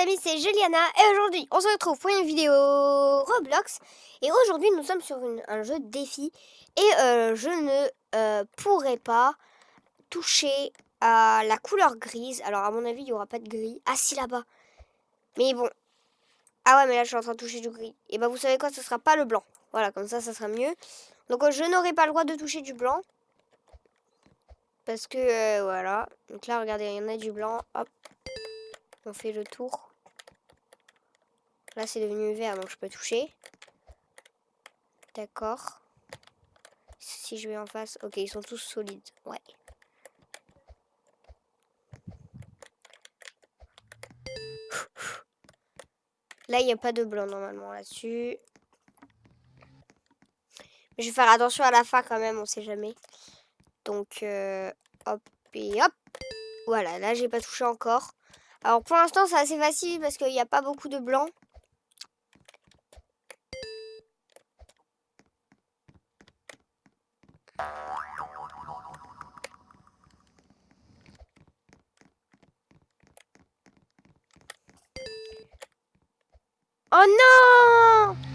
amis, c'est Juliana et aujourd'hui on se retrouve pour une vidéo Roblox et aujourd'hui nous sommes sur un jeu de défi et euh, je ne euh, pourrai pas toucher à la couleur grise. Alors à mon avis il n'y aura pas de gris. Ah si là-bas. Mais bon. Ah ouais mais là je suis en train de toucher du gris. Et bah vous savez quoi, ce sera pas le blanc. Voilà comme ça ça sera mieux. Donc euh, je n'aurai pas le droit de toucher du blanc. Parce que voilà. Donc là regardez il y en a du blanc. Hop. On fait le tour. Là, c'est devenu vert, donc je peux toucher. D'accord. Si je vais en face... Ok, ils sont tous solides. Ouais. Là, il n'y a pas de blanc normalement là-dessus. Mais je vais faire attention à la fin quand même, on sait jamais. Donc, euh, hop et hop. Voilà, là, j'ai pas touché encore. Alors pour l'instant c'est assez facile parce qu'il n'y a pas beaucoup de blanc. Oh non